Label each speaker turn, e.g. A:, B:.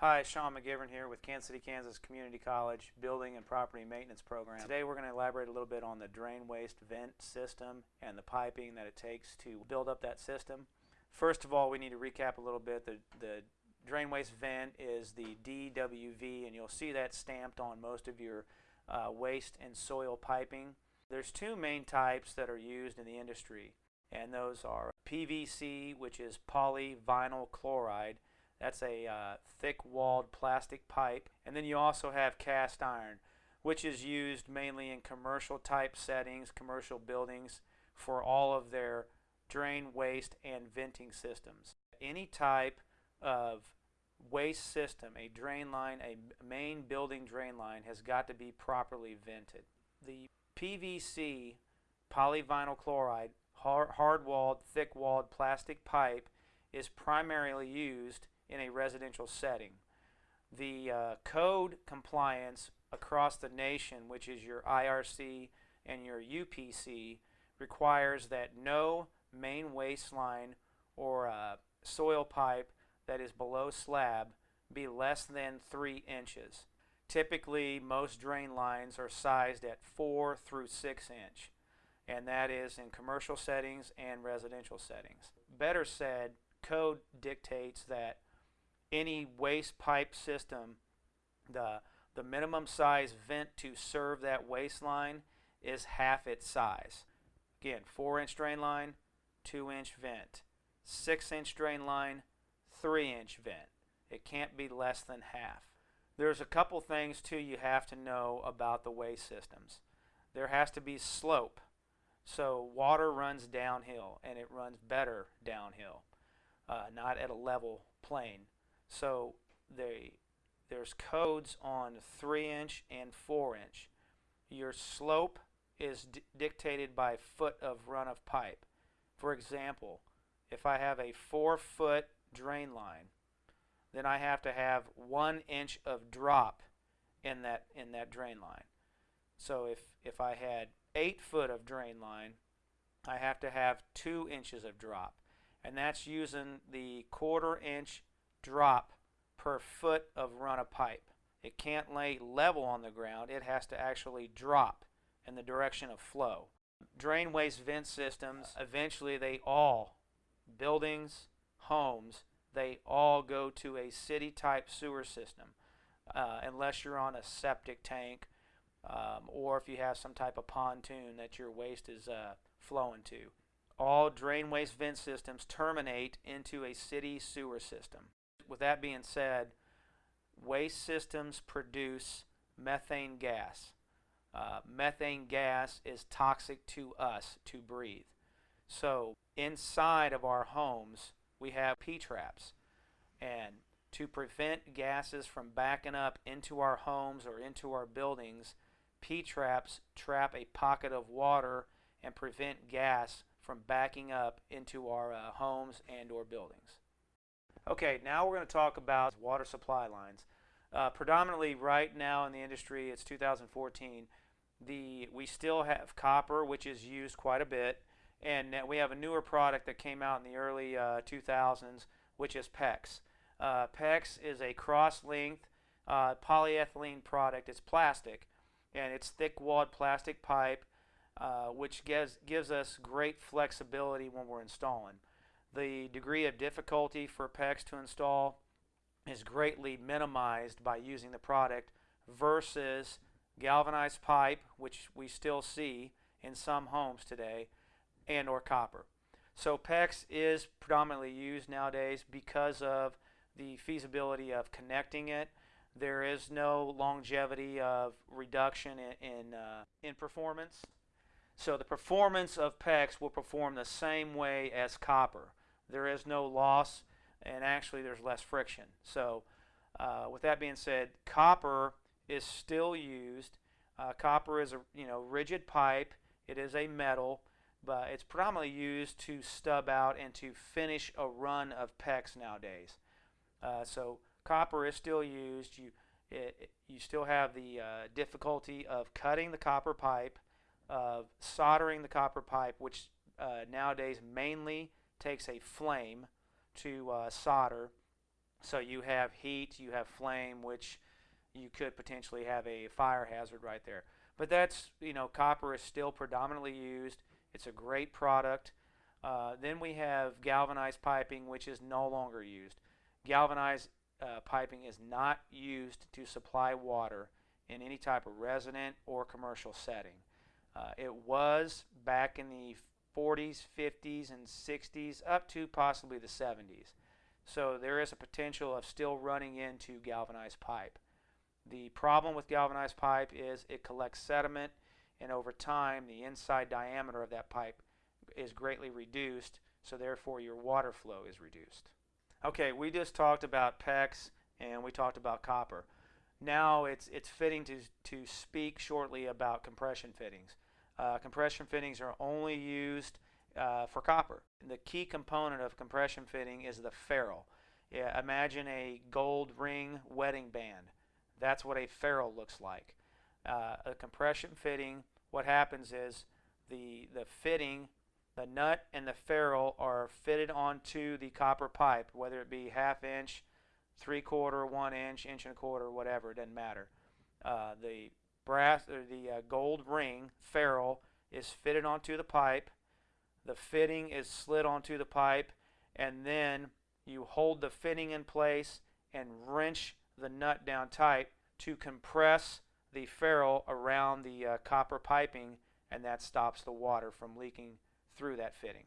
A: Hi, Sean McGivern here with Kansas City, Kansas Community College Building and Property Maintenance Program. Today we're going to elaborate a little bit on the drain waste vent system and the piping that it takes to build up that system. First of all, we need to recap a little bit. The, the drain waste vent is the DWV and you'll see that stamped on most of your uh, waste and soil piping. There's two main types that are used in the industry and those are PVC which is polyvinyl chloride that's a uh, thick-walled plastic pipe. And then you also have cast iron, which is used mainly in commercial type settings, commercial buildings, for all of their drain, waste, and venting systems. Any type of waste system, a drain line, a main building drain line, has got to be properly vented. The PVC polyvinyl chloride hard-walled, thick-walled plastic pipe is primarily used in a residential setting. The uh, code compliance across the nation, which is your IRC and your UPC, requires that no main waste line or uh, soil pipe that is below slab be less than 3 inches. Typically, most drain lines are sized at 4 through 6 inch, and that is in commercial settings and residential settings. Better said, code dictates that any waste pipe system, the, the minimum size vent to serve that waste line is half its size. Again, 4 inch drain line, 2 inch vent. 6 inch drain line, 3 inch vent. It can't be less than half. There's a couple things too you have to know about the waste systems. There has to be slope. So water runs downhill and it runs better downhill, uh, not at a level plane. So they, there's codes on 3 inch and 4 inch. Your slope is dictated by foot of run of pipe. For example, if I have a 4 foot drain line, then I have to have 1 inch of drop in that, in that drain line. So if, if I had 8 foot of drain line, I have to have 2 inches of drop. And that's using the quarter inch drop per foot of run of pipe. It can't lay level on the ground. It has to actually drop in the direction of flow. Drain waste vent systems, eventually they all, buildings, homes, they all go to a city type sewer system uh, unless you're on a septic tank um, or if you have some type of pontoon that your waste is uh, flowing to. All drain waste vent systems terminate into a city sewer system with that being said, waste systems produce methane gas. Uh, methane gas is toxic to us to breathe. So inside of our homes, we have P-traps. And to prevent gases from backing up into our homes or into our buildings, P-traps trap a pocket of water and prevent gas from backing up into our uh, homes and or buildings. Okay, now we're going to talk about water supply lines. Uh, predominantly right now in the industry, it's 2014. The we still have copper, which is used quite a bit, and we have a newer product that came out in the early uh, 2000s, which is PEX. Uh, PEX is a cross-linked uh, polyethylene product. It's plastic, and it's thick-walled plastic pipe, uh, which gives gives us great flexibility when we're installing the degree of difficulty for PEX to install is greatly minimized by using the product versus galvanized pipe, which we still see in some homes today, and or copper. So PEX is predominantly used nowadays because of the feasibility of connecting it. There is no longevity of reduction in, in, uh, in performance. So the performance of PEX will perform the same way as copper there is no loss and actually there's less friction. So uh, with that being said, copper is still used. Uh, copper is a you know rigid pipe. It is a metal, but it's predominantly used to stub out and to finish a run of PEX nowadays. Uh, so copper is still used. You it, you still have the uh, difficulty of cutting the copper pipe, of soldering the copper pipe, which uh, nowadays mainly takes a flame to uh, solder So you have heat, you have flame, which you could potentially have a fire hazard right there. But that's, you know, copper is still predominantly used. It's a great product. Uh, then we have galvanized piping, which is no longer used. Galvanized uh, piping is not used to supply water in any type of resident or commercial setting. Uh, it was back in the 40s, 50s, and 60s, up to possibly the 70s. So there is a potential of still running into galvanized pipe. The problem with galvanized pipe is it collects sediment, and over time, the inside diameter of that pipe is greatly reduced, so therefore your water flow is reduced. Okay, we just talked about PEX and we talked about copper. Now it's, it's fitting to, to speak shortly about compression fittings. Uh, compression fittings are only used uh, for copper. The key component of compression fitting is the ferrule. Yeah, imagine a gold ring wedding band. That's what a ferrule looks like. Uh, a compression fitting, what happens is the, the fitting the nut and the ferrule are fitted onto the copper pipe, whether it be half inch, three quarter, one inch, inch and a quarter, whatever, it doesn't matter. Uh, the brass or the uh, gold ring ferrule is fitted onto the pipe. The fitting is slid onto the pipe, and then you hold the fitting in place and wrench the nut down tight to compress the ferrule around the uh, copper piping, and that stops the water from leaking through that fitting.